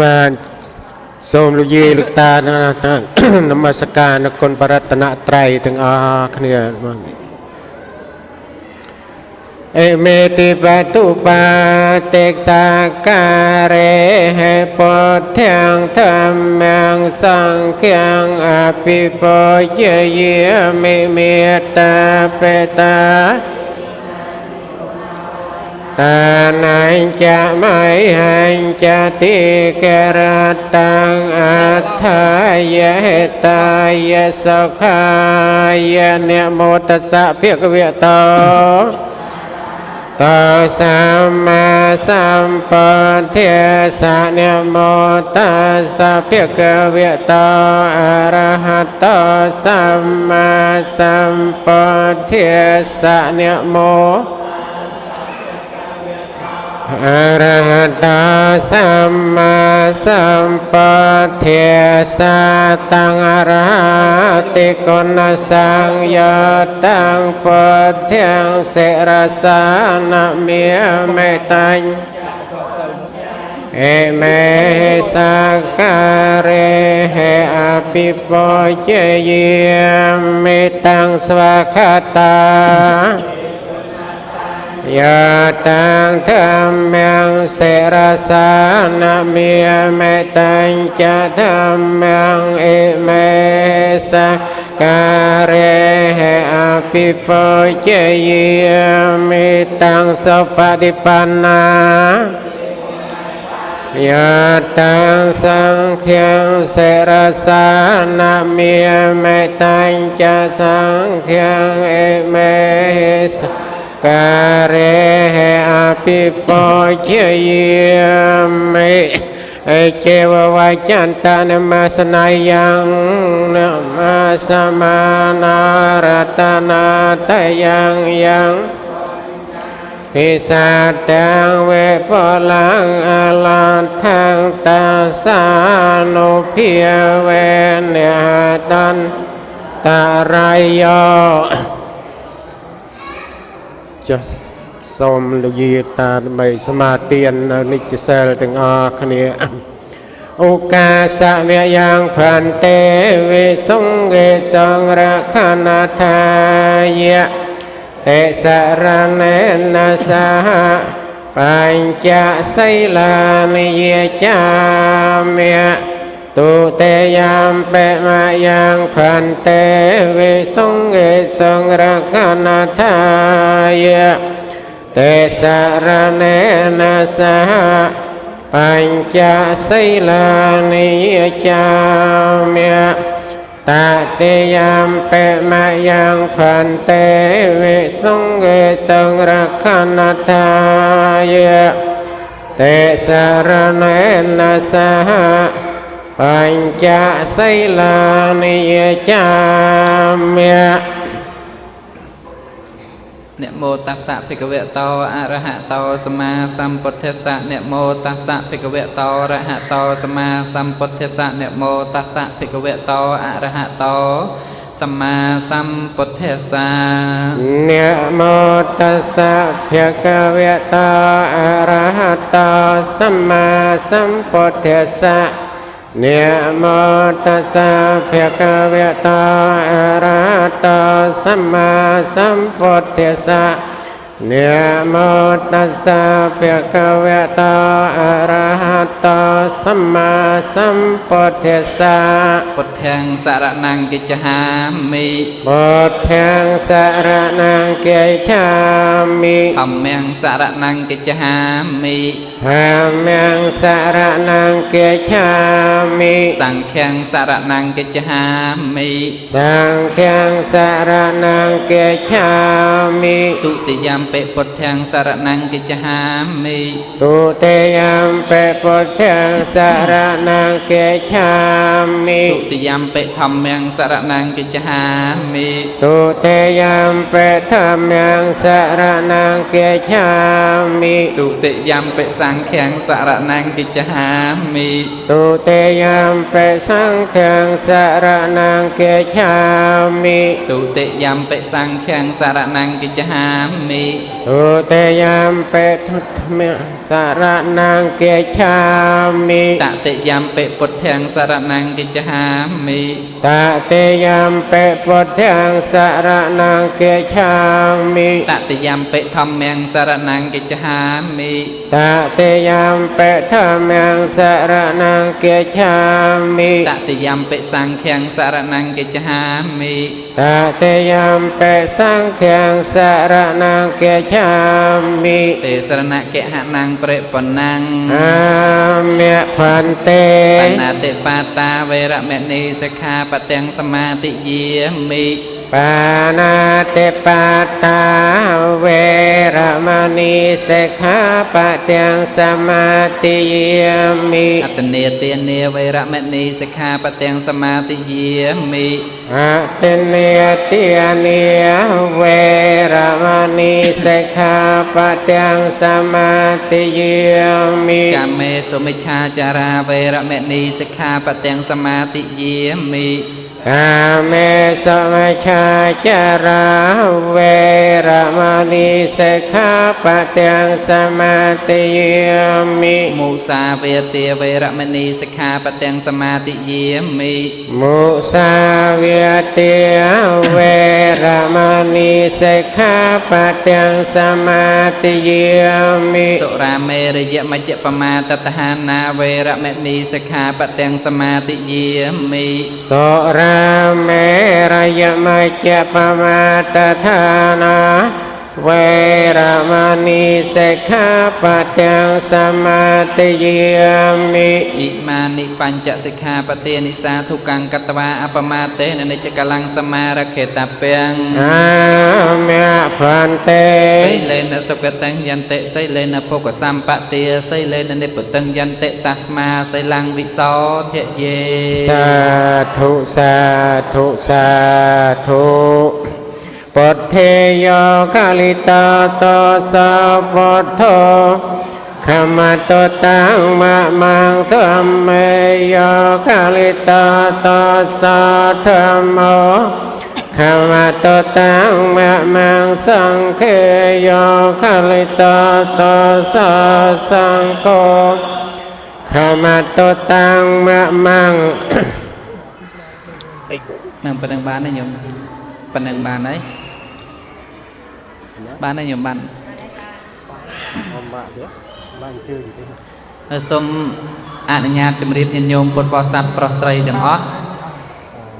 បាទសូមលោកយាយលោកតានមស្ការនគុណបរតនត្រ័យទាំងអស់គ្នាបាទអេមេតិបតុបាទេសាការេហេពុទ្ធាងធម្មងសង្ឃាងអភិពោយយាមិមេត្តាបេតា ta nai cha mai hành cha ti kê ra tăng a tha ye ta ye sa kha ye ne mô tát sa phiết việt to ta sa ma sam pa thê sa ne mô ta sa phiết việt to a ra ha ta sam ma sam pa thê sa ne mô អរហតសម្មាសម្ពុទ្ធិសាត ង្អរហតិគុណសង្យតੰពុទ្ធិសិរសានមេមេតាញ់អេមេសាការេហេអភិពោជយាមេតាំងស្វាខតា Yà tăng tham mạng sẽ ra xa nạ mìa mẹ tăng cha tham mạng ị mẹ xa ca rê hệ a pi phô chê yì mì tăng sô pa đi pa na Yà tăng sang khiang sẽ ra xa nạ mìa mẹ tăng cha sang khiang ị mẹ xa ការេអភិពោជាយាមិអេចេវវចន្តនមសនាយ៉ាងនមសមានារតនាតយ៉ាងយ៉ាងពិសាទាំងវេពលังអលថាងតាសានុភាវេនតន្តរាយោ ចុះសូមលោកយាយតាដើម្បីសមាទាននៅនិច្ចសិលទាំងអស់គ្នាឱកាសវៈយ៉ាងផន្តេវិសង្ឃេសង្រខណថាយៈតេសរណេនសហបញ្ចសីលានិយចាមិ ទុទេយាមបេមយ៉ាងផន្តេវិសង្ឃេសង្រកណថាយៈតេសារណេនសហបញ្ចសីលានិយចាមិតតិយាមបេមយ៉ាងផន្តេវិសង្ឃេសង្រកណថាយៈតេសារណេនសហ បញ្ចសីលានិយចាមិនមោតស្សៈភិក្ខវតោអរហតោសម្មាសម្ពុទ្ធស្សៈនមោតស្សៈភិក្ខវតោអរហតោសម្មាសម្ពុទ្ធស្សៈនមោតស្សៈភិក្ខវតោអរហតោសម្មាសម្ពុទ្ធស្សៈនមោតស្សៈភិក្ខវតោអរហតោសម្មាសម្ពុទ្ធស្សៈ នមោតស្សៈភគវតោអរហតោសម្មាសម្ពុទ្ធស្សៈ នមោតស្សៈភគវតោអរហតោសម្មាសម្ពុទ្ធស្សៈពុទ្ធាំសរណង្កិច្ឆាមិពុទ្ធាំសរណង្កិច្ឆាមិធម្មំសរណង្កិច្ឆាមិធម្មំសរណង្កិច្ឆាមិសង្ឃំសរណង្កិច្ឆាមិសង្ឃំសរណង្កិច្ឆាមិទុតិយំពេពុទ្ធាំសរណង្កិច្ឆាមិទុតិយំពេពុទ្ធាំសរណង្កិច្ឆាមិទុតិយំពេធម្មំសរណង្កិច្ឆាមិទុតិយំពេធម្មំសរណង្កិច្ឆាមិទុតិយំពេសង្ឃំសរណង្កិច្ឆាមិទុតិយំពេសង្ឃំសរណង្កិច្ឆាមិទុតិយំពេសង្ឃំសរណង្កិច្ឆាមិទុតិយមពេទុតមៈសរណង្គាឆាមិតតិយមពិពុទ្ធាំសរណង្កិច្ឆាមិតតិយមពេពុទ្ធាំសរណង្គាឆាមិតតិយមពិធម្មំសរណង្កិច្ឆាមិតតិយមពេធម្មំសរណង្គាឆាមិតតិយមពិសង្ឃំសរណង្កិច្ឆាមិតតិយមពេសង្ឃំសរណង្គាឆាមិទេសរណកិហណੰប្រេបណੰអាមៈផន្តេបណាតិបាតាវេរមណីសិក្ខាបទាំងសមាទិយាមិ បាណាតិបាតាវេរមណីសិក្ខាបទាំងសមាទិយាមិអតនេទានាវេរមណីសិក្ខាបទាំងសមាទិយាមិអតិនេតិនេវេរមណីសិក្ខាបទាំងសមាទិយាមិកាមេសុមិច្ឆាចារាវេរមណីសិក្ខាបទាំងសមាទិយាមិ កាមេសមច្ឆាចារាវេរមណីសិក្ខាបទាំងសមាទិយាមិមុសាវេទាវេរមណីសិក្ខាបទាំងសមាទិយាមិមុសាវាទាវេរមណីសិក្ខាបទាំងសមាទិយាមិសុរាមេរយមជ្ជបមាតតហានាវេរមណីសិក្ខាបទាំងសមាទិយាមិសុរាមេរយមជ្ជបមាតឋានា វេរមណីសិក្ខាបទាំងសមាទិយាមិអ៊ីមានិបញ្ចសិក្ខាបទានិសាធុកੰកតវាអបមាតេននិច្ចកលੰសមារខេតពាំងអាមៈផន្តេសីលេនសុគតញ្ញន្តិសីលេនភោគសម្បទាសីលេននិពតញ្ញន្តិតស្មាសីលੰវិសោធយេសាធុសាធុសាធុ ពុទ្ធេយោកាលិតាតោសោពុទ្ធោខមតតាំងមមង្ធម្មេយោកាលិតាតោសោធម្មោខមតតាំងមមង្សង្ឃេយោកាលិតាតោសោសង្ឃោខមតតាំងមមង្នឹងប៉ុណ្្នឹងបានទេញោមប៉ុណ្្នឹងបានហើយ បានហើយញោមបានបានជើងទេហើយសូមអនុញ្ញាតជម្រាបញាតិញោមពុទ្ធបរិស័ទប្រុសស្រីទាំងអស់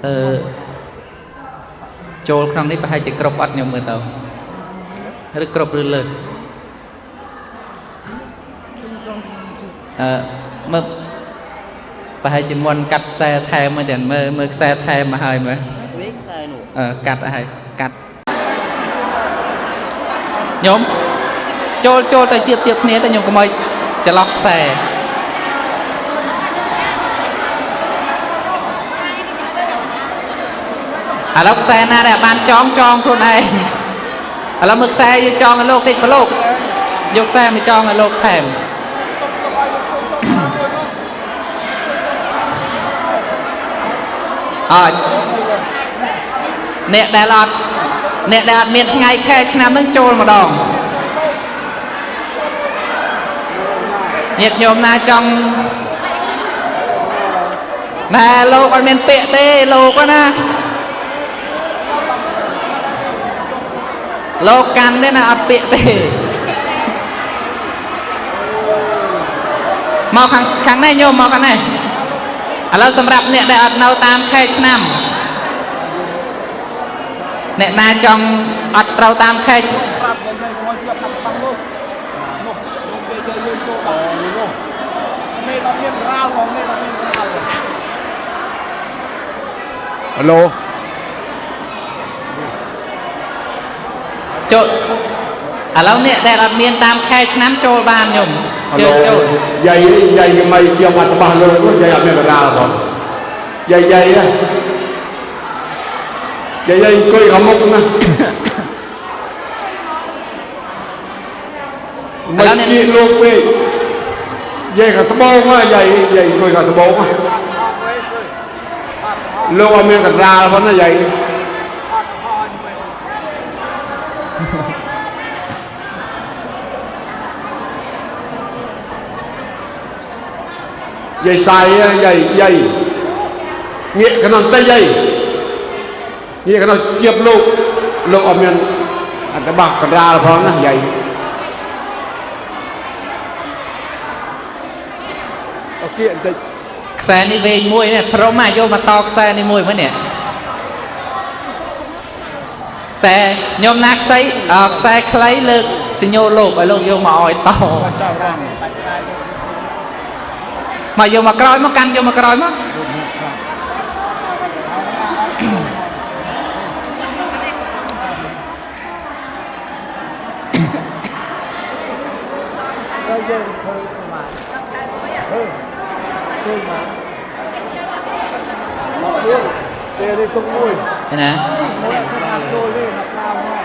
អឺចូលក្នុងនេះប្រហែលជាគ្រប់អត់ញោមមើលទៅឬគ្រប់ឬលើសអឺមើលប្រហែលជាមុនកាត់ខ្សែថែមមើលទាំងមើលមើលខ្សែថែមមកហើយមើលនេះខ្សែនោះអឺកាត់ហើយកាត់ ញោមចូលចូលទៅជៀបជៀបគ្នាទៅញោមកុំឲ្យច្រឡោះខ្សែឥឡូវខ្សែណាដែលបានចងចងខ្លួនឯងឥឡូវមើលខ្សែយើងចងឲ្យលោកតិចប្រលោកយកខ្សែមកចងឲ្យលោកថែមអត់អ្នកដែលអត់ អ្នកដែលអត់មានថ្ងៃខែឆ្នាំនឹងចូលម្ដងញាតិញោមណាចង់ណែលោកអត់មានពាក្យទេលោកណាលោកកាន់ទេណាអត់ពាក្យទេមកខាងខាងនេះញោមមកខាងនេះឥឡូវសម្រាប់អ្នកដែលអត់នៅតាមខែឆ្នាំ អ្នកណាចង់អត់ត្រូវតាមខែឆ្នាំប្រាប់យើងទៅមកជាប់តាមតាមនោះនោះនោះគេជើយើងចូលដល់នោះមេដល់មានរ៉ាវមកមេដល់មានរ៉ាវហឡូចូលឥឡូវអ្នកដែលអត់មានតាមខែឆ្នាំចូលបានញោមជើចូលយាយយាយយ៉ាងម៉េចជាប់អត់របស់លោកនោះយាយអត់មានកណ្ដាលផងយាយយាយ yayay koy xamokna makki lope yay xa tabawma yay yay koy xa tabawma lo ame xa ra fana yay yay sai yay yay nghĩa cái nằm tay yay ណាយាយយាយអង្គុយខាងត្បូងណាលោកអត់មានកណ្ដាលផងណាយាយឥយាយសាយយាយយាយងាកក្នុងតិចយាយងាកក្នុងជៀបលោកលោកអត់មានអត្តបះកណ្ដាលផងណាយាយអូខេបន្តិចខ្សែនេះវែងមួយនេះព្រមមកយកមកតខ្សែនេះមួយមើលនេះខ្សែខ្ញុំណាខ្សែអឺខ្សែខ្លីលើកសញ្ញោលោកឲ្យលោកយកមកឲ្យតចាំរាំបាច់តែលោកមកយកមកក្រោយមកកាន់យកមកក្រោយមក ទៅយើងធ្វើប្រមាណអឺធ្វើមកមកមួយ ទេនេះទុកមួយឃើញណាមួយធ្វើតាមចូលទេមកតាមមក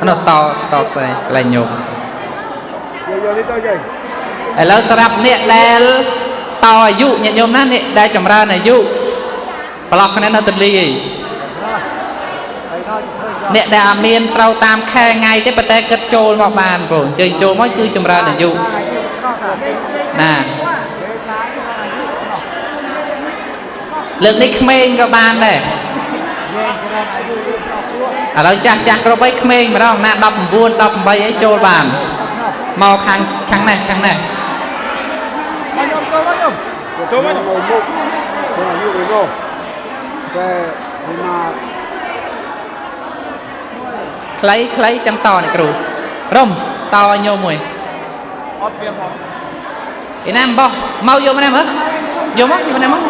អានោះតតខ្សែកន្លែងញោមយកយកនេះទៅយាយឥឡូវសម្រាប់អ្នកដែលតអាយុញាតិញោមណាអ្នកដែលចម្រើនអាយុប្រឡោះគ្នានៅទន្លេឯងហើយដល់ធ្វើចោលអ្នកដែលអត់មានត្រូវតាមខែថ្ងៃទេប៉ុន្តែគិតចូលមកបានបងអញ្ជើញចូលមកគឺចម្រើនអាយុអាយុប្រកបទេណា ពេលខ្លះអាយុប្រកប លើកនេះក្មេងក៏បានដែរយើងច្រើនអាយុយើងប្រកបខ្លួនឥឡូវចាស់ចាស់គ្រប់អីក្មេងម្ដងណា19 18អីចូលបានទៅក្នុងមកខាងខាងនេះខាងនេះមកខ្ញុំចូលមកខ្ញុំចូលមកខ្ញុំមុខទៅអាយុវិញមកតែဒီမှာខ្លីខ្លីចឹងតនេះគ្រូរុំតឲ្យញោមមួយអត់មានផងឯណាបោះមកយកមកនេះមើលយកមកយកមកនេះមក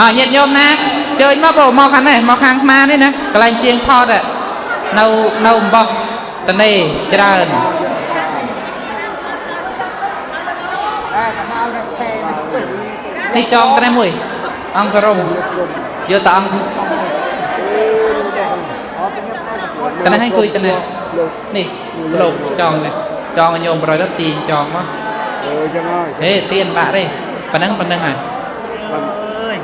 អើញាតិញោមណាជើញមកបងមកខាងនេះមកខាងខ្មានេះណាកន្លែងជាងថតอะនៅនៅអំបោះតនេច្រើនអើកមករកផ្សេងនេះនេះចងត្រេះមួយ អង្គរំយកតអង្គអត់ទៅតនេះឲ្យគួយតនេះនេះលោកចងនេះចងឲ្យញោមប្រយទៅទាញចងមកអើចឹងហើយហេទាញបាក់ទេប៉ណ្ណឹងប៉ណ្ណឹងហើយ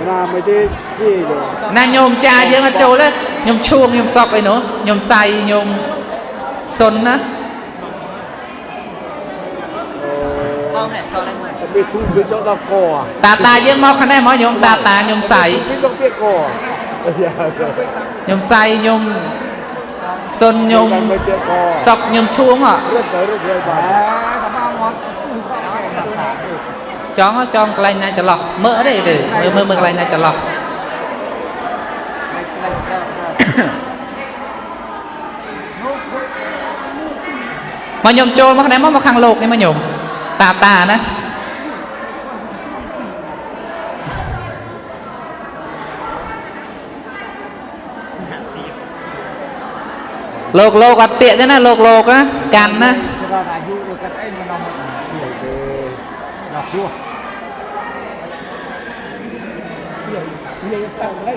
ណាមិនទេជីទេណាញោមចាយើងអត់ចូលទេញោមឈួងញោមសក់អីនោះញោមសៃញោមសុនណាតែវាធូរទៅចង់ដល់កតាតាយើងមកខាងនេះមកញោមតាតាញោមសៃវាចង់ទៀតកញោមសៃញោមសុនញោមមិនទៀតកសក់ញោមឈួងហ៎រត់ទៅរត់ទៅបាទអើកមកមក ចង់ហ៎ចង់កន្លែងណាចន្លោះមើលទេទេមើលមើលមើលកន្លែងណាចន្លោះមកញោមចូលមកខាងនេះមកមកខាងលោកនេះមកញោមតាតាណាលោកលោកអត់ទៀកទេណាលោកលោកណាកាន់ណាច្រើនអាយុដូចកាត់អីមិននាំមកទេដល់ ព្រោះវាទៅហើយ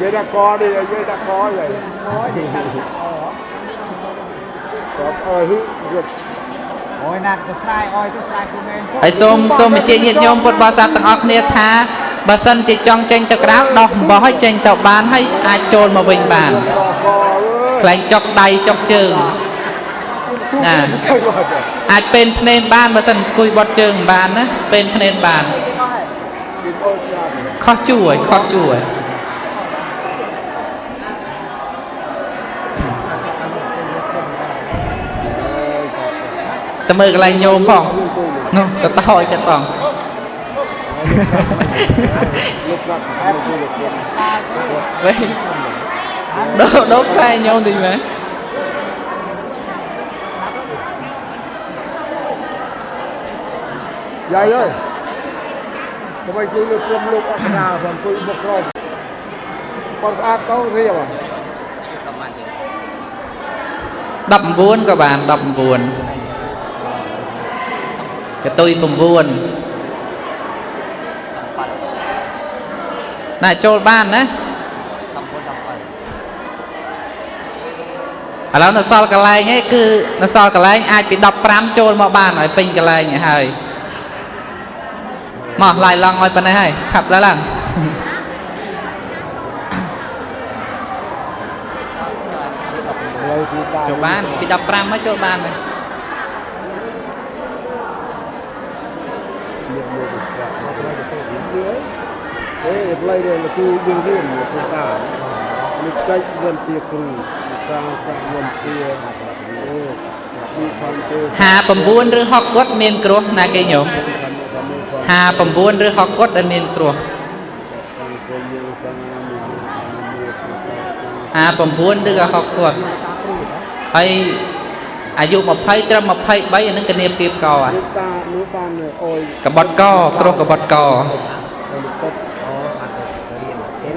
យាយដាក់កនេះយាយដាក់កយាយអូយគាត់អើយរត់អូយណាត់ទៅស្រ័យអើយទៅស្រ័យគុំឯងហើយសូមសូមបញ្ជាក់ញាតិញោមពុទ្ធបរិស័ទទាំងអស់គ្នាថាបើសិនជាចង់ចេញទៅក្រៅដោះអំបោះឲ្យចេញទៅបានហើយអាចចូលមកវិញបានខ្លែងចុកដៃចុកជើង ណាអាចពេនភ្នែនបានបើសិនអង្គុយបត់ជើងមិនបានណាពេនភ្នែនបានខុសជួរខុសជួរតើមើលកន្លែងញោមផងនោះទៅតោចទៀតផង vậy đố đốt sai nhau thì mà យាយអើយដើម្បីជួយលើកក្រុមលោកអក្សរាផងជួយមកក្រុមគាត់ស្អាតទៅរៀប19ក៏បាន19កតុយ9ណាចូលបានណាឥឡូវនៅសល់កន្លែងឯងគឺនៅសល់កន្លែងអាចពី15ចូលមកបានឲ្យពេញកន្លែងឯងហើយ មកឡាយឡងឲ្យប៉ុណ្ណេះហើយឆាប់ឡើងឡើងហើយទីតាចូលបានពី15មកចូលបានហើយមានមួយស្រាប់មកទៅទៅវិញទៀតអេផ្លៃនេះគឺយើងរៀនមកស្ដាប់នេះចែកវិនទាគ្រូសាសាវិនទាអេពីខំទេ59ឬ60គាត់មានគ្រោះណាគេញោម 59ឬ60គាត់ដែលមានគ្រោះ59ឬក៏60គាត់ហើយអាយុ20ត្រឹម23អានឹងគនាពីបកអានេះតានេះបានអុយកបត់កគ្រោះកបត់កទឹក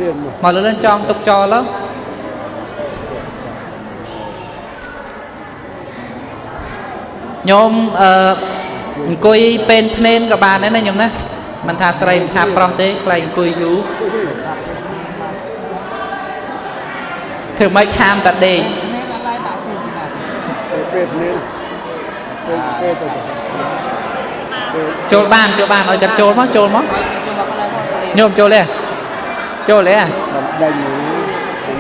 រៀនមកមកលើនចងទុកចោលទៅញោមអឺ អង្គុយពេនភ្នែនក៏បានដែរណាញោមណាមិនថាស្រីមិនថាប្រុសទេខ្លាចអង្គុយយូរធ្វើម៉េចខាមតាដេកពេទ្យនេះពេទ្យពេទ្យទៅចូលបានចូលបានឲ្យគាត់ចូលមកចូលមកញោមចូលទេចូលទេបណ្ដេញ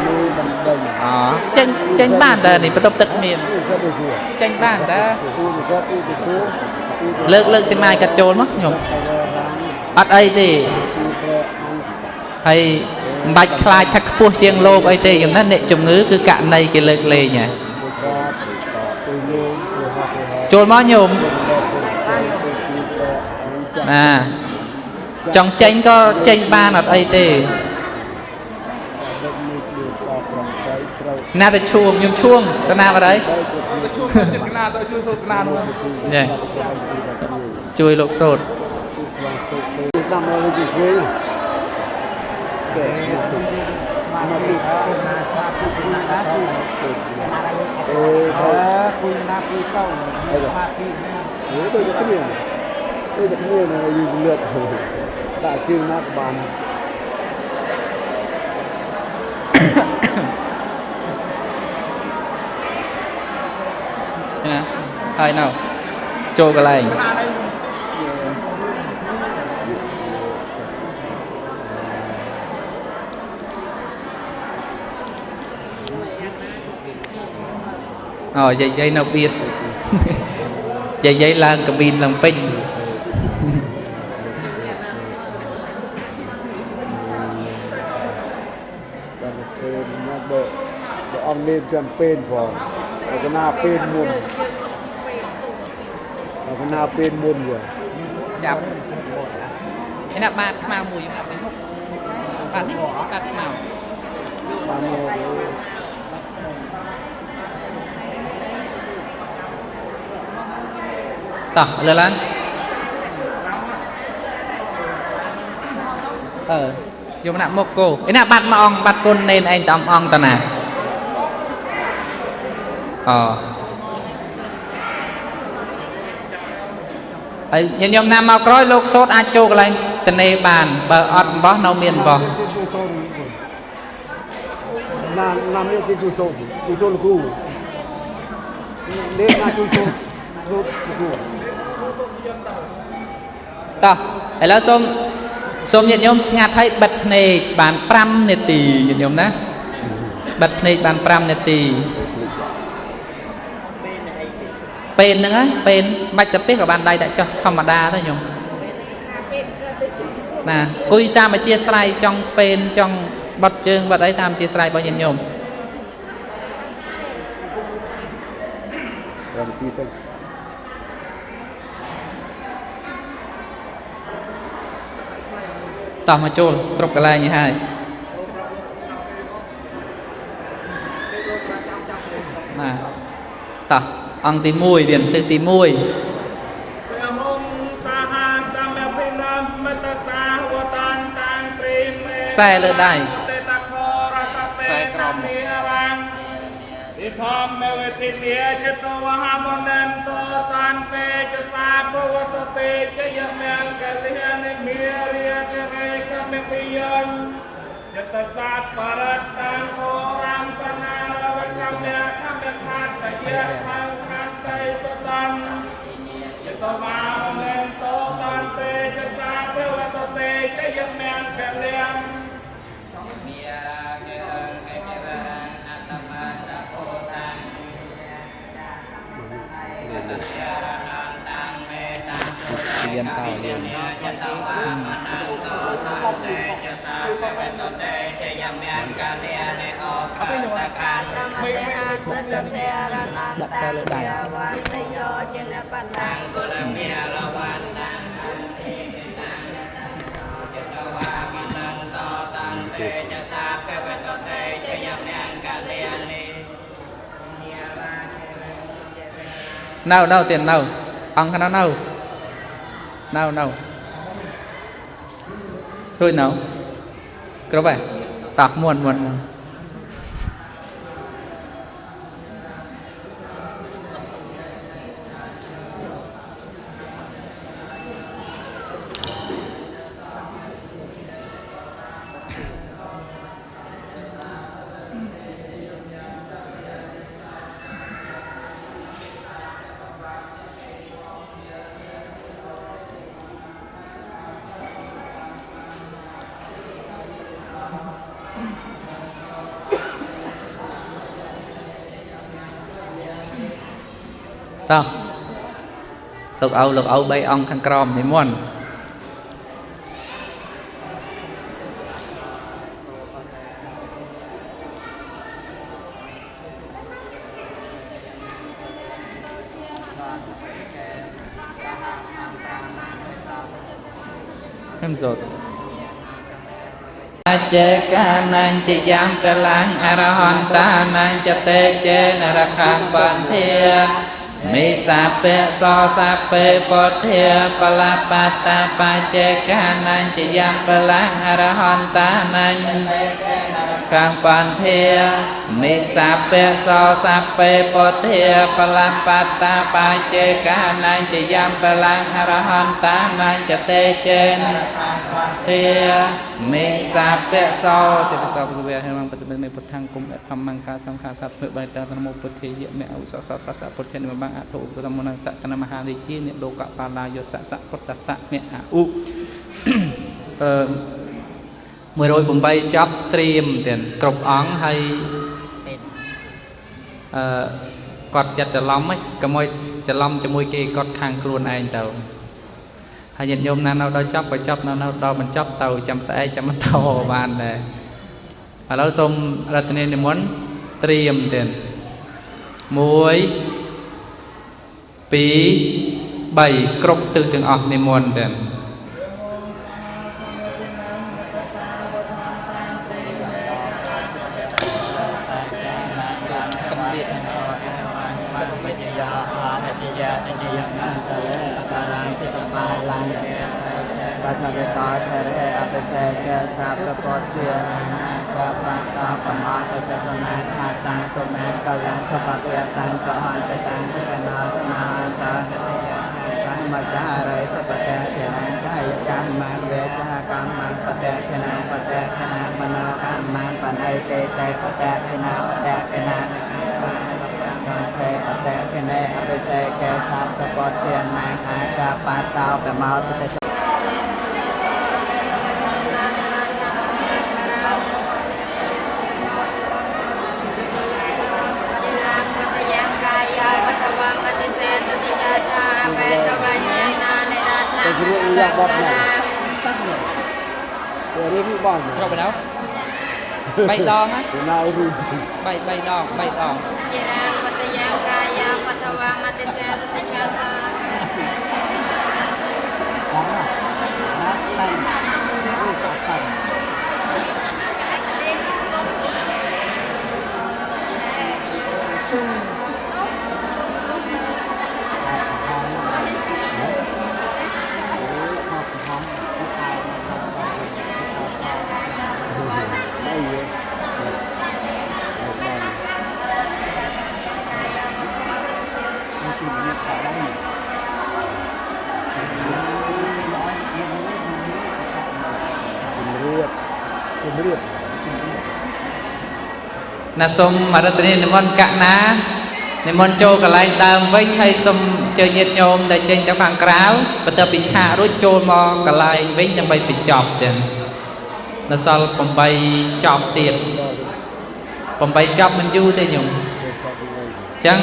មួយបណ្ដេញអូចេញចេញបានតើនេះបន្ទប់ទឹកមាននេះក៏ទៅជួចេញបានតើទូទៅក៏ទូទៅទូទូទៅ លើកលើកសីមាគាត់ចូលមកញោមរាងអត់អីទេទូប្រអង្ហើយមិនបាច់ខ្លាចថាខ្ពស់ជាងលោកអីទេយ៉ាងណាអ្នកជំងឺគឺករណីគេលើកលែងហ่ะទៅក៏ទៅយោទៅហត់ទៅហត់ចូលមកញោមណាចង់ចេញក៏ចេញបានអត់អីទេ ដឹកនេះគឺក៏ប្រំទៅត្រូវ ណាទៅឈួងខ្ញុំឈួងទៅណាបាត់ហើយទៅជួបជួយចិត្តកណាទៅជួយសូត្រកណានោះនេះជួយលោកសូត្រទៅតាមមកទៅជឿគេមកពីណាសាពុណាណាគឺអឺគុយណាគុយកោសមាធិហេទៅទៅគ្នាទៅទៅគ្នានៅយូរលឿនដាក់ជើងណាស់បាន ណាហើយនៅចូលកន្លែងអូយាយយាយនៅបៀតយាយយាយឡើងកាប៊ីនឡើងពេញដល់ពេលមកបើបើអង្គនេះចាំពេលផង តែកណាពេលមុនតែកណាពេលមុនយើចាប់ឯណាបាតខ្មៅមួយខ្ញុំដាក់ទៅមុខបាតនេះបាតខ្មៅបានមកតោះលើឡើងអឺយកណាក់មុខគោឯណាបាត់មកអង្គបាត់គុណនេនឯងតំអង្គតណា អហើយញាតិញោមណាមកក្រោយលោកសោតអាចចូលកន្លែងតនេបានបើអត់អំបោះនៅមានអំបោះណាណាមានទីទូសូនទូសូនគូនេះណាទូសូនទូគូតោះឥឡូវសូមសូមញាតិញោមស្ងាត់ឲ្យបិទភ្នែកបាន5នាទីញាតិញោមណាបិទភ្នែកបាន5នាទី ពេលហ្នឹងហើយពេលបាច់សាពេះក៏បានដៃដាក់ចុះធម្មតាទៅញោមណាគួយតាមអធិស្ស្រ័យចង់ពេលចង់បត់ជើងបត់អីតាមអធិស្ស្រ័យរបស់ញាតិញោមរំស៊ីទៅតោះមកចូលគ្រប់កន្លែងនេះហើយណាតោះ អង្គទី1ទៀតទិសទី1ព្រះអង្គសាហាសម្យភិនមតសាវតានតានព្រេមេខ្សែលើដៃតេតខរសសេក្រមេរាំងិធម្មមេវតិមេចិត្តវហមនន្តតានតេចសាភវតតេចយមង្គលិនិមេរិយតិរេកមេពិយញយតសាបរតតានអូរាមបណាលវកម្មយកម្មខាតយៈថង ដីសតាំងចិត្តមកមែនតតានពេចសាទេវតទេចយមែនខលៀងមីរាកេរកេរអតមតពោតាំเรียนเต่าเรียนจะตาวามนันโตตันเตจะสาเปตเตจะยามยันกาเลเน គណានៅនៅនៅរួចនៅគ្រប់ហើយតោះមួនមួនមួនតោះ លោកឪលោកឪ3អង្គខាងក្រោមនិមន្តខ្ញុំសូត្រអចេកានាញចយ៉ាងបលាំងអរហន្តានាញចតេចេនរខាបន្ធា មេសាពៈសសាពេពុទ្ធាបលបតាបចេកានាញចយ៉ាងបលាំងអរហន្តានាញខាងបន្ធាមេសាពៈសសាពេពុទ្ធាបលបតាបចេកានាញចយ៉ាងបលាំងអរហន្តានាញចតេចេន ធាមេសាពៈសោទេពសោភគវៈហេមងបតិមេពុទ្ធាំគុំធម្មង្កាសង្ខាសត្វធ្វើបាយតានមោពុទ្ធាយមេអុសសសសពុទ្ធានិមបាំងអធុឧបតមនសកណមហារាជានិលោកបាឡាយោសសពុទ្ធសៈមេអឧអឺ108ចប់ត្រៀមទៀតគ្រប់អង្គហើយអឺគាត់ចិត្តច្រឡំហ្នឹងកុំឲ្យច្រឡំជាមួយគេគាត់ខាងខ្លួនឯងទៅ ហើយញាតិញោមណានៅដល់ចប់ក៏ចប់នៅនៅដល់បញ្ចប់ទៅចាំស្អែកចាំបន្តបានដែរឥឡូវសូមរតនានិមន្តត្រៀមទៀត1 2 3គ្រប់ទិសទាំងអស់និមន្តទៀត ប៉ាតោប្រមោទតិលោកបងណាទៅរៀនបងចូលបណ្ដោ3ដងណាណៅរូប3 3ដង3ដងជារាមតយាកាយាបថវងអតិសេសតិឆាថា តាំ ណាសូមអរតនីនិមន្តកណានិមន្តចូលកន្លែងដើមវិញហើយសូមអញ្ជើញញាតិញោមដែលចេញទៅខាងក្រៅបន្ទាប់ពីឆាករួចចូលមកកន្លែងវិញដើម្បីបញ្ចប់ទៀតនៅសល់8ចប់ទៀត8ចប់មិនយូរទេញោមអញ្ចឹង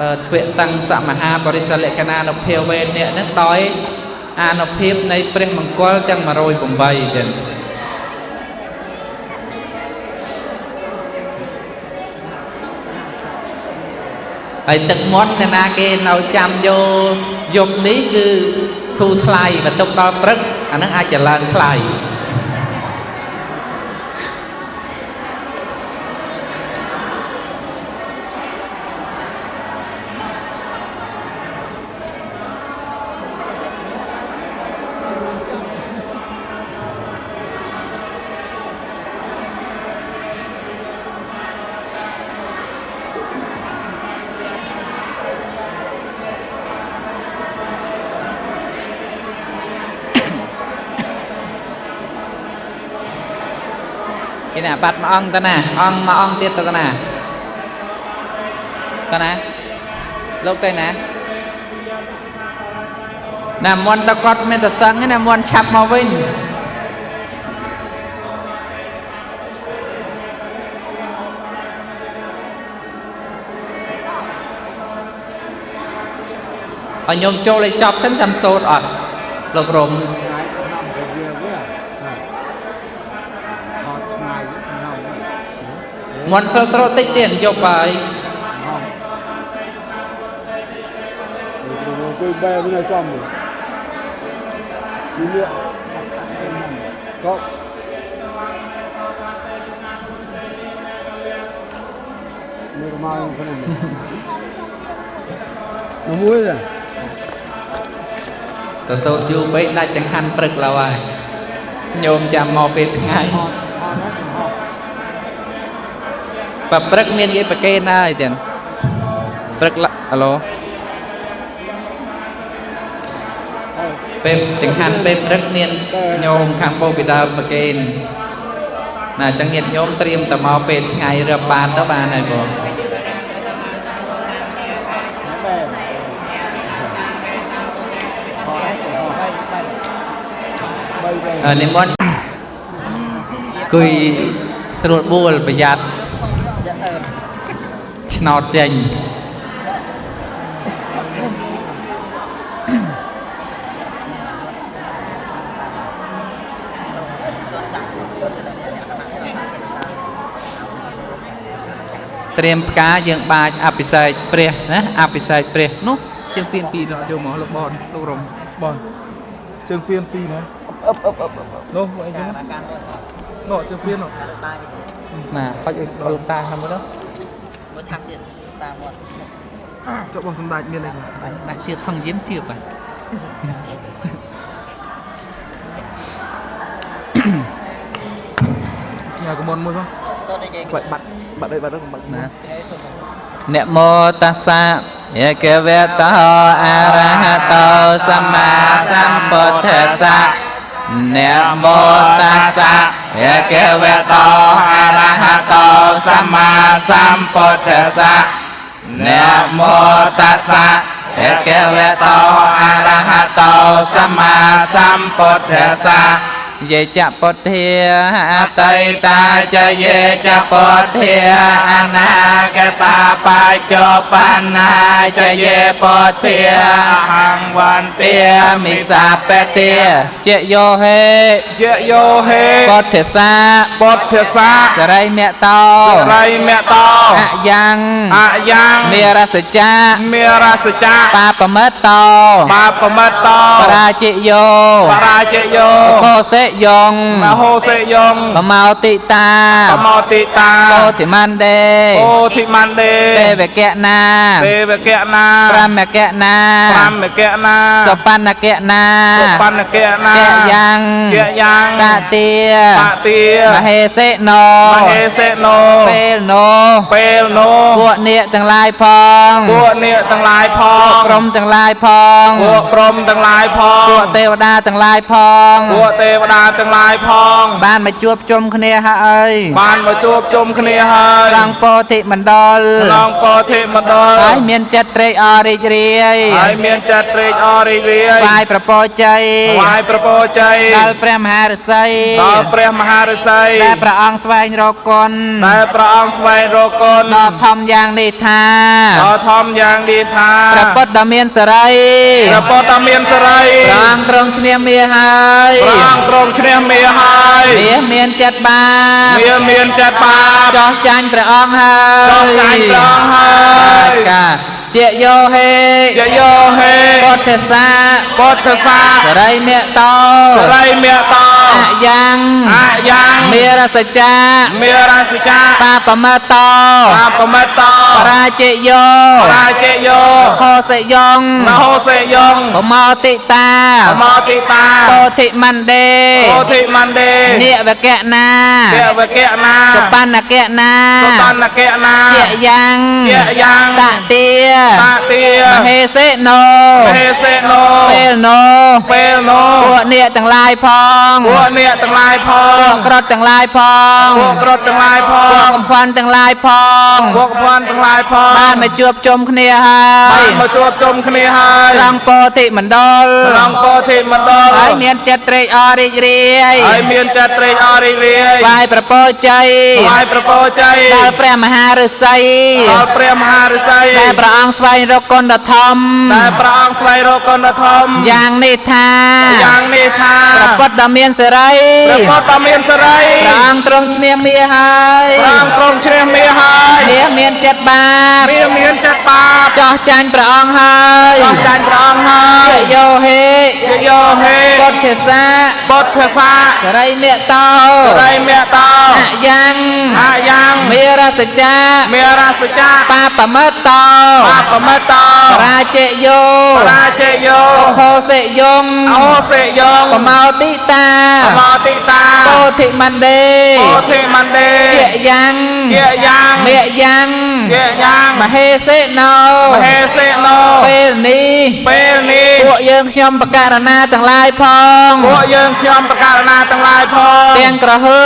អឺទ្វេតੰសមហាបរិសលក្ខណានុភាវេអ្នកហ្នឹងដោយ អានុភាពនៃព្រះមង្គលទាំង108ទៀតហើយទឹកមាត់អ្នកណាគេនៅចាំយកយប់នេះគឺធូរថ្លៃបន្ទុកដល់ព្រឹកអាហ្នឹងអាចจะឡើងថ្លៃ គេណាបាត់មួយអង្គទៅណាអង្គមួយអង្គទៀតទៅណាទៅណាលោកទៅណាណាមន់តគាត់មានតែសឹងទេណាមន់ឆាប់មកវិញឲ្យញោមចូលឲ្យចប់សិនចាំសូត្រអត់លោករំ ឆ្ងាយសំណំទៅវាវាថតឆ្ងាយសំណំវិញ មន់ស្រស់ស្រស់តិចទៀតយប់ហើយ tôi bè bên này trong rồi đi lựa có Mày có mai không cái này nó muối rồi ទៅសូត្រយូរពេកដាច់ចង្ហាន់ព្រឹកឡើយហើយញោមចាំមកពេលថ្ងៃ ថតហ្នឹងថត បើព្រឹកមានគេប្រកេនហើយទៀតព្រឹកឡាអាឡូពេលចង្ហាន់ពេលព្រឹកមានញោមខាងបូពីដើមប្រកេនណាអញ្ចឹងញាតិញោមត្រៀមតែមកពេលថ្ងៃរឹបបានទៅបានហើយបងបែបអឺនិមន្តគួយស្រួលបួលប្រយ័ត្ន ឆ្នោតចេញត្រៀមផ្កាយើងបាចអភិសេកព្រះណាអភិសេកព្រះនោះជាងពៀនពីរយកមកលោកបនលោករំបងជើងពៀនពីរណាអឹបអឹបអឹបនោះអីចឹងនោះជើងពៀននោះណាខុចឲ្យលោកតាហ្នឹងមើលទៅ ចុះបងសម្ដេចមានអីខ្លះដាក់ជឿថងយានជឿបាទញ៉ាកុំមុនមួយផងខ្លាច់បាត់បាត់អីបាត់ហ្នឹងបាត់ណានមោតស្សៈយេកវេតោអរហតោសម្មាសម្ពុទ្ធស្សៈនមោតស្ยะเกเวโตอะระหะโตสัมมาสัมพุทธัสสะนะโมตัสสะยะเกเวโตอะระหะโตสัมมาสัมพุทธัสสะ យេចពុទ្ធាអតីតាចយេចពុទ្ធាអនាគតាបច្ចុប្បន្នាចយេពុទ្ធាអហង្វន្ទាមិសាបតិជាយោហេយៈយោហេពុទ្ធសាពុទ្ធសាសរិមតោរៃមតោអយ៉ាងអយ៉ាងមេរសចាមេរសចាបាបមិតតោបាបមិតតោបរាជិយោបរាជយោខោសេយងមហោសេយងបមោតិតាបមោតិតាពោធិមណ្ដេអូធិមណ្ដេទេវកៈណាទេវកៈណាប្រមកៈណាប្រមកៈណាសបណ្ណកៈណាសុបណ្ណកៈណាកៈយ៉ាងកៈយ៉ាងតតិបតិមហេសេណោមហេសេណូពេលណោពេលនោះពួកនាគទាំងឡាយផងពួកនាគទាំងឡាយផពួកងក្រុមទាំងឡាយផងពួកព្រំទាំងឡាយផងពួកទេវតាទាំងឡាយផងពួកទេវតាតាទាំងឡាយផង បានមកជួបជុំគ្នាហើយបានមកជួបជុំគ្នាហើយត្រង់ពោធិមណ្ឌលក្នុងពោធិមណ្ឌលហើយមានចិត្តត្រេកអររីករាយហើយមានចិត្តត្រេកអររីករាយថ្វាយប្រពោជ័យថ្វាយប្រពោជ័យដល់ព្រះមហាឫសីដល់ព្រះមហាឫសីដែលព្រះអង្គស្វែងរកគុណដែលព្រះអង្គស្វែងរកគុណដ៏ធំយ៉ាងនេះថាដ៏ធំយ៉ាងនេះថាព្រះពុទ្ធដ៏មានសេរីព្រះពុទ្ធដ៏មានសេរីព្រះអង្គទ្រង់ឈ្នះមាសហើយព្រះអង្គទ្រង់ឈ្នះមាសហើយមាសមានចិត្តបាបមាសមានចិត្តបាបចោះចាញ់ព្រះអង្គហើយចោះចាញ់ព្រះអង្គហើយកាជាយោហេជាយោហេពុទ្ធសាពុទ្ធសាសរិមៈតោសរិមេតោអយ៉ាងអយ៉ាងមេរសច្ចាមេរាសិកាបាបមតោបាបមិតោបរាជិយោរាជយោខោសយងមហោសេយងបមោតិតាអមតិតាពោធិមណ្ដេពោធិមណ្ដេនិវកៈណាទេវកៈណាសបណ្ណកៈណាសបណ្ណកៈណាជាយ៉ាងជាយ៉ាងតទាតាទាមហេសេណូមហេសេណូពេលណូពេលនោះពួកអ្នកទាំងឡាយផងពួកអ្នកទាំងឡាយផពួកងក្រត់ទាំងឡាយផងពួកក្រត់ទាំងឡាយផពួកងកំផាន់ទាំងឡាយផងពួកភ័ណ្ឌទាំងឡាយផងបានមកជួបជុំគ្នាហើបាយនមកជួបជុំគ្នាហើយត្រង់ពោធិមណ្ឌលក្នុងពោធិមណ្ឌលហើយមានចិត្តត្រេកអររីករាយហើយមានចិត្តត្រេកអររីករាយថ្វាយប្រពោជ័យថ្វាយប្រពោជ័យដល់ព្រះមហាឫសីដល់ព្រះមហាឫសីដែលព្រះអង្គស្វែងរកគុណដ៏ធំដែលព្រះអង្គស្វែងរកគុណធម៌យ៉ាងនេះថាយ៉ាងនេះថាព្រះពុទ្ធដ៏មានសេរីព្រះពុទ្ធដ៏មានសេរីព្រះអង្គទ្រង់ឈ្នះមាសហើយព្រះអង្គទ្រង់ជ្រះមាសហើយមាសមានចិត្តបាបមាសមានចិត្តបាបចោះចាញ់ព្រះអង្គហើយចោះចាញ់ព្រះអង្គហើយជាយោហេជាយោហេពុទ្ធសាបុទ្ធសាសរិមេតោសរិមេតោអយ៉ាងអាយ៉ាងមេរសច្ចាមេរាសចាបាបមតោបាបមិតោបរាជយោរាជយោខោសិយងអោសេយងបមោតិតាអមតិតាពោធិមណ្ដេពោធិមណ្ដេជាយ៉ាងជាយ៉ាងមេយ៉ាងជាយ៉ាងមហេសេណោមហេសេណូពេលនេះពេលនេះពួកយើងខ្ញុំបករណាទាំងឡាយផងពួកយើងខ្ញុំប្រកាសណាទាំងឡាយផងទាំងក្រហឺ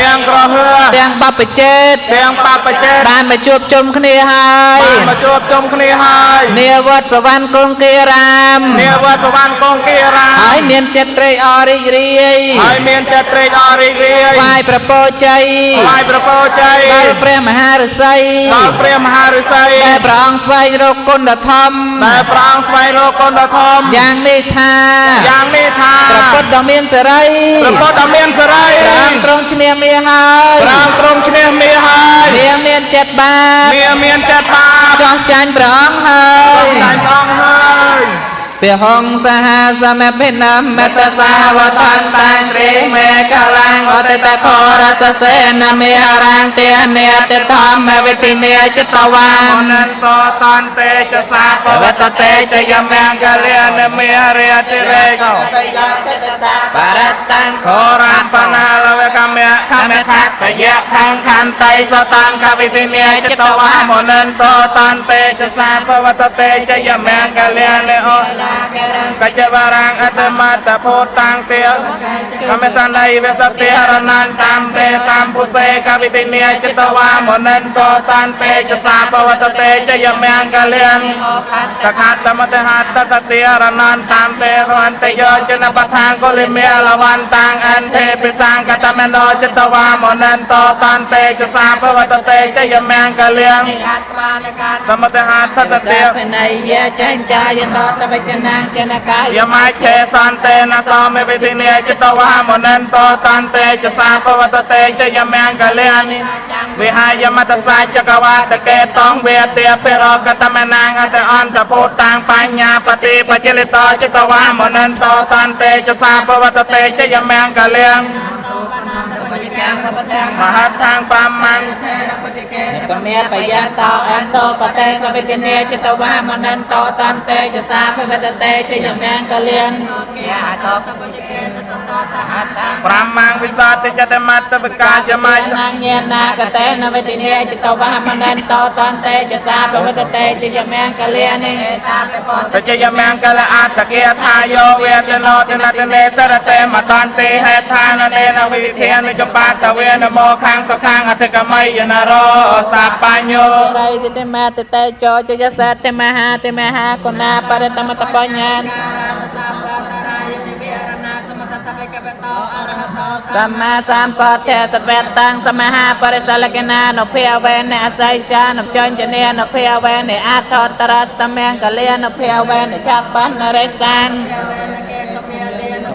ទាំងក្រហឺទាំងបព្វជេតទាំងបបចេតបានមកជួបជុំគ្នាហើយបានមកជួបជុំគ្នាហើយនាវត្តសវណ្ណគង្គីរាមនាវត្តសវណ្ណកងគីរាហើយមានចិត្តត្រេកអររីករាយហើយមានចិត្តត្រេកអររីករាយថ្វាយប្រពោជ័យថ្វាយប្រពោជ័យដល់ព្រះមហា ឫសីដល់ព្រះមហាឫសីដែលព្រះអង្គស្វែងរកគុណដ៏ធំដែលព្រះអង្គស្វែងរកគុណដ៏ធំយ៉ាងនេះថាយ៉ាងនេះថាព្រះពុទ្ធដ៏មានសេរីព្រះពុទ្ធដ៏មានសេរីព្រះអង្គទ្រង់ឈ្នះមាសហើយព្រះអង្គទ្រង់ឈ្នះមាសហើយមាសមានចិត្តបាបមាសមានចិត្តបាបចោះចាញ់ព្រះអង្គហើយចាញ់ព្រះអង្គហើយ ព្រះហង្សហសមភិនមតសាវតន្តាំត្រេមេកលាំងអតិតខរសសេនមេរាំងទេនេតធម្មវិទិនេចិត្តវាអនន្តតន្តេចសាបវតតេចយមង្គលិនមេរិយតិរេកោបរតੰខរានបណាលវកម្មៈខមខតយៈខាងខន្តៃសតាំកវិទិនេចិត្តវាមនន្តតន្តេចសាបវតតេចយមង្គលិនអូកច្ចវរាងអតមតពោតាំងទេកមេសណៃវសតិហរណន្តាមទេតាមពុសេកវិទិនេចិត្តវាមនន្តតន្តេចសាបវតតេចយមង្គលិនតខាតមតហតសតិរណន្តាមទេរន្តយោចនបថាងកុលិមេលវន្តាងអន្ទេពិសង្កតមេណោចតវាមនន្តតន្តេចសាភវតតេចយមង្គលៀងសមតហតសតិភណៃយចេញចាយតតបច្ចនាចនកាយយមច្ឆេសន្តេនសោមេវិទិនេចតវាមនន្តតន្តេចសាភវតតេចយមង្គលៀងវិហាយមតសាចកវាតកេតងវេទាពិរកតមនាងអតអន្តពុតាងបញ្ញាបតិបច្ចលិតចតវាមនន្តតន្តេចសាភវតតេចយមង្គលៀង មហត្ថាងបាមੰកមេបយន្តោអន្តោបតេសវិទនេចតវាមនន្តតន្តេចសាភវតតេចយមង្គលៀនមតបតិកេនតតតអត្តា ប្រមាំងវិសតិចតមត្តវិកាយមច្ចនាងញានាកតេនវេទិនេចតវហមនន្តោតន្តេចសាបវតតេចយមង្គលិនិតាបពតតជយមង្គលអត្តគាថាយោវេចនោទនតនេសរតេមតន្តិហេដ្ឋាននេនវិវិធានវិចបាតវេនមោខាងសខាងអធិកមយនរោសាបញ្ញោរៃតិតមេតតេចោចយសតេមហាតេមហាគុណាបរិតមតបញ្ញា សម្មាសម្ពុទ្ធេសវេតាំងសមាហាបរិសលកណានុភាវេនអស័យចានុចញ្ញនេនុភាវេនអថតរស្តមង្គលានុភាវេនចបណ្ណរិសាន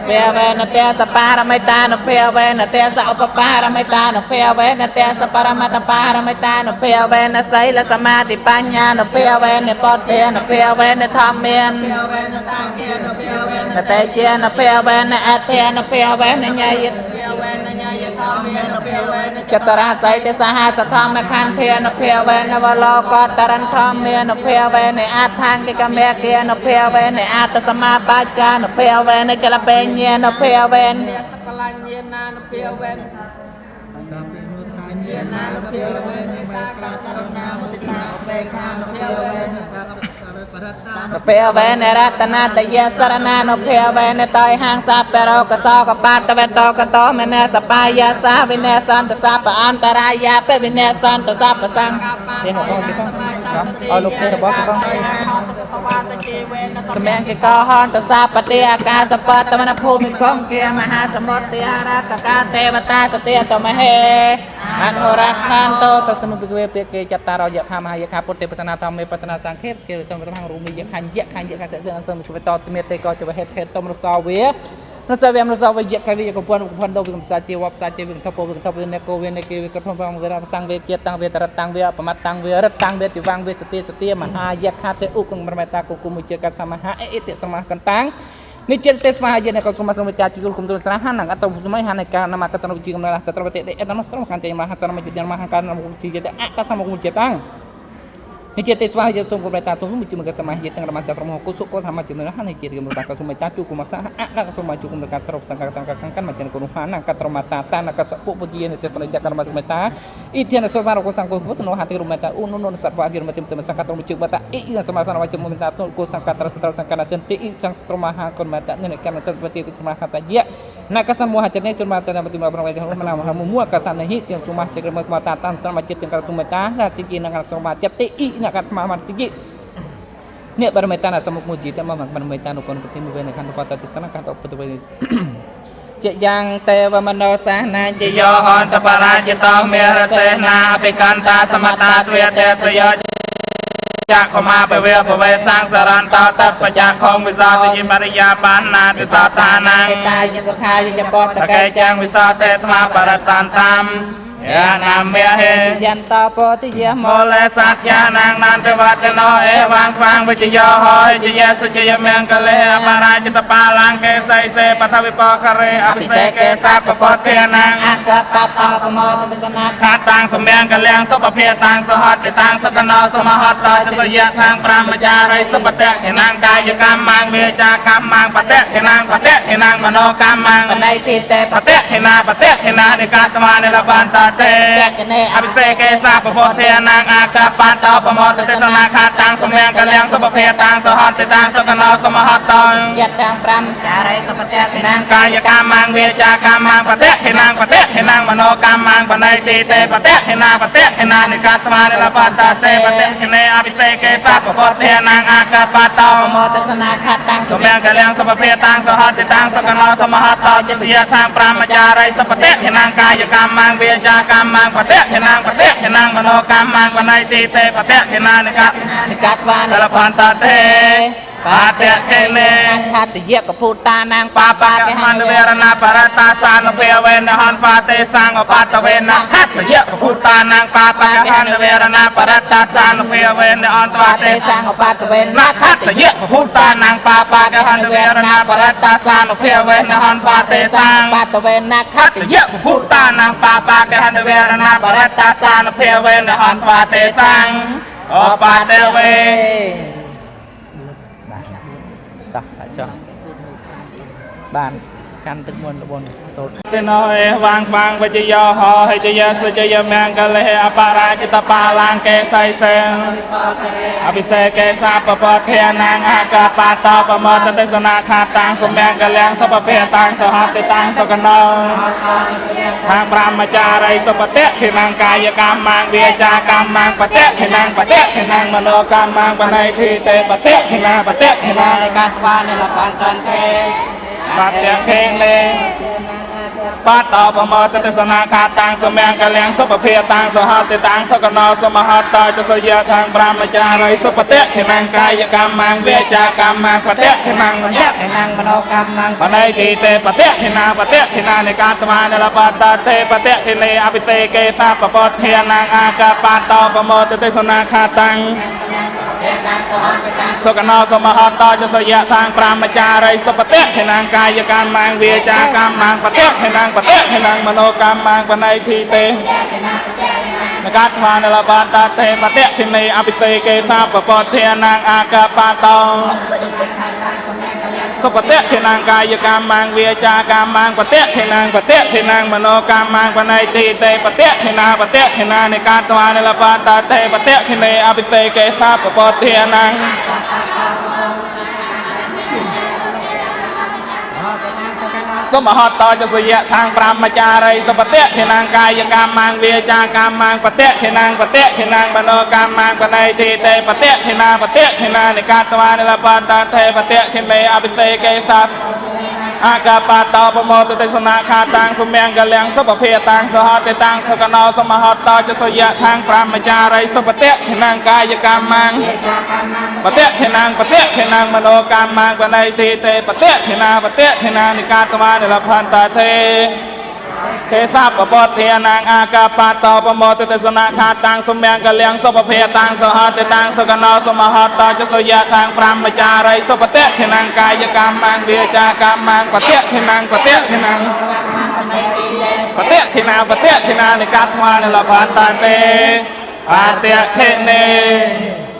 ភាវេនទេសបារមិតានុភាវេនទេសឧបបារមិតានុភាវេនទេសបរមត្តបារមិតានុភាវេនសីលសមាធិបញ្ញានុភាវេនពុទ្ធេនុភាវេនធម្មាននតេជានភវេនអធិនភវេនញយ ចតរាស័យទេសហាសធម្មខន្ធានភវេនវលោកតរន្ធមមានភវេនអថាង្គិកមេគានភវេនអតសមាបាចានភវេនចលពេញានភវេននភវេនរតនា តយសរណានុភវេនតយហាងសាបរោកសោកបាតវេតោកតោមេនសបាយសាវិនេសន្តសពអន្តរាយាបវិនេសន្តសពសង្ឃទេមកបងទេបងអរលោកទេរបស់ទេបង សម្ញាកិកោហន្តសាបតិអាកាសបតមនភូមិកងគាមហាសមុទ្ទិអារកកាទេវតាសតិតមហេអនុរខានតតសមុពិកវេពាគេចតារយខមហាយខាពុទ្ធិបសនាធម្មេបសនាសង្ឃេបស្គិលតំរមរូមីយខញ្ញយខញ្ញយខសសិអនសមសុវតតមេតេកោចវហេតហេតតំរសោវា នសវេមនសវយកវិយកពនពនដោវិកំសាជាវបសាជាវិកថពវិកថពវិនេកោវិនេគេវិកថពងវេរសង្វេជាតាំងវេតរតាំងវេបមត្តតាំងវេរតាំងវេតិវាងវេសតិសតិមហាយខាទេឧគងប្រមេតាគុគុមុជាកសមហាអេតិសមហកន្តាំងនិចិត្តទេសមហាយនកសុមសមតាជុលគុំទុលស្រហានងអតសម័យហានកានមកតនវិជាកំណលចត្រវតិអេតនស្រមកានទេមហាចរមយុទ្ធមហាកានមវិជាតអកសមគុំជាតាំងនេះជាទេសវាយសូមគំរតាទុំមួយមកសមាហិទាំងរមចត្រមគុសុកធម្មជានរហនេះជាគំរតាកសុមិតាជុគុមសៈអកសុមជុគុមកត្រប់សង្កតកកកាន់មកចិនគុណហានកត្រមតាតានកសពុពុជានិចបរិចករមសុមិតាអ៊ីធានសវរកសង្កពុទ្ធនោហតិរមតាឧនុនុសត្វវាយរមតិមសង្កតរមជុបតាអ៊ីសមាសនវជមុមិតាទុកសង្កត្រសត្រសង្កតសិនតិអ៊ីសង្ស្រមហាគុណមតានិកម្មសត្វតិសមាហតយៈណាកសមោហចនេជនមកតនមតិមប្រវេទមណាមហមួកសនហិទាំងសុមាចក្រមកតាតានស្រមចិត្តទាំងកសុមិតាតិជានឹងស្រមចិត្តតិអ៊ីនកស្មាមតិអ្នកបរមេតានសមុខមួយជីតមកបរមេតានុគុណប្រតិមួយវេនខណ្ឌបតទស្សនកាតឧបទវេជាយ៉ាងទេវមនោសាសនាជាជយោហន្តបរាជតោមេរសេនាអភិកន្តាសមតាទ្វេទេសយោចក្ខមាបវេបវេសាងសរន្តតបច្ចខងវិសោទយិមរិយាបានណាទិសតានាងឯកាយសុខាយចបតតកេកេចាំងវិសោតេថ្មបរតានតាម យានាមេហេយន្តបតិយមមលេសច្ចានាងនន្តវតនោអេវាងខ្វាងវិជ្ជយោហើយជយសុជយមង្គលេអបរាជតបាឡាងកេសៃសេបថវិបករេអភិសេកេសាពពតេនាងអកបតបមោទស្សនាខាតាំងសម្យ៉ាងកលៀងសុភភាតាំងសហតតាំងសកណោសមហតតចសយៈខាងប្រមចារិសុបតៈខេណាងកាយកម្មមាងមេចាកម្មមាងបតៈខេណាងបតៈខេណាងមនោកម្មមាងបណៃទីតេបតៈខេណាបតៈខេណានិកាតមានិលបានតតេអភិសេកេសាពពុទ្ធេនាងអាកបតោបមតទេសនាខាតាំងសម្យ៉ាងកលៀងសុភភាតាំងសហតតាំងសកណោសមហតតយតាំង5ចារិសុបតេខេណាងកាយកម្មមាងវាចាកម្មមាងបតៈខេណាងបតៈខេណាងមនោកម្មមាងបណៃទីតេបតៈខេណាបតៈខេណានិកាតមានិលបានតតេបតៈខេនេអភិសេកេសាពពុទ្ធេនាងអាកបតោបមោទស្សនាខាតាំងសម្យ៉ាងកលៀងសុភភាតាំងសហតតាំងសកណោសមហតតចសយៈខាងប្រមចារិសុបតៈខេណាងកាយកម្មមាងវាចាកម្មមាងបតៈខេណាងបតៈខេណាងមនោកម្មមាងបណៃទីតេបតៈខេណានិកាតនិកាតវានតលបានតតេ បាតៈខេនេខតយៈកពុតានាងបាបាកហនវេរណាបរតាសានុភេវេនហនហ្វាទេសង្ឃបតវេនហត្តយៈពុតានាងបាបាកហនវេរណាបរតាសានុភេវេនអន្តវបាទេទេសង្ឃបតវេនណាខត្តយៈពុតានាងបាបាកហនវេរណាបរតាសានុភេវេនហនហ្វាទេសង្ឃបតវេនណាខខត្តយៈពុតានាងបាបាកហនវេរណាបរតាសានុភេវេនហនហ្វាទេសង្ឃអបតវេ តោះចុះបាន កាន់ទឹកមុនលបុនសូត្រទេណោអេវាងវាងវិជ្ជយោហោហិជយសុជយមង្គលេអបរាជតបាឡាងកេសៃសេងអភិសេកេសាពពធានាងអកបាតបមតទេសនាខាតាំងសម្យ៉ាងកលាំងសពភេតាំងសហតិតាំងសកណោខាងប្រមចារីសុបតិខិនាងកាយកម្មមាងវាចាកម្មមាងបតិខិនាងបតិខិនាងមโนកម្មមាងបណៃធីតេបតិខិនាបតិខិនានៃការថ្វានៃលបានតាន់ទេ បាត់ទាំងខេងលេបាតបមតទេសនាខាតាំងសម្យ៉ាងកលាំងសុពភេតាំងសហតិតាំងសកណោសមហតតចសយខាងប្រមចារីសុបតិខិនាងកាយកម្មមាងវាចាកម្មមាងបតិខិនាងមតិខិនាងមโนកម្មមាងបណៃធីតេបតិខិនាបតិខិនានៃការថ្វានៃលបានតាន់ទេបតិខិនេអភិសេកេសាពពធានាងអាកបាតបមតទេសនាខាតាំង សុគណោសមហតោចសយៈតាងប្រាមចារីសុបតៈខេណាងកាយកម្មមាងវាចាកម្មមាងបតៈខេណាងបតៈខេណាងមโนកម្មមាងបណៃធីទេនកាត់ថ្លានលបាតាទេបតៈធិនីអភិសេកេសាបពតធានាងអាកាបតោ សុបតិខេនាងកាយកម្មមាងវាចាកម្មមាងបតិខេនាងបតិខេនាងមโนកម្មមាងបណៃទីទេបតិខេនាបតិខេនានៃការថ្វានលបានតាទេបតិខេនេអភិសេកេសាពពធានាង សុមហតតចសយៈខាង5មចារីសុបតិខេនាងកាយកម្មមាងវាចាកម្មមាងបតិខេនាងបតិខេនាងបណោកម្មមាងបណៃទីតេបតិខេនាបតិខេនានិកាតវានិលបានតាថេបតិខេមេអភិសេកេសัพ អាកាបាតោប្រមោទទេសនាខាតាំងសុមង្គលំសុភភេតាំងសហតេតាំងសកណោសមហតតចសយៈខាង5មចារីសុបតិខេនាងកាយកម្មមាងបតិខេនាងបតិខេនាងមโนកម្មមាងបណៃទីទេបតិខេនាបតិខេនានិកាតមានិលផន្តាទេ ទេសាបពតធានាងអាកាបាតោប្រមោទទេសនាខាតាំងសម្យ៉ាងកលៀងសុភភេតាំងសហតេតាំងសកណោសមហតចសយៈខាង5មចារីសុបតិខេនាងកាយកម្មមាងវាចាកម្មមាងបតិខេនាងបតិខេនាងបតិខេនាបតិខេនានិកាតមានិលផន្តាទេបតិខេនេ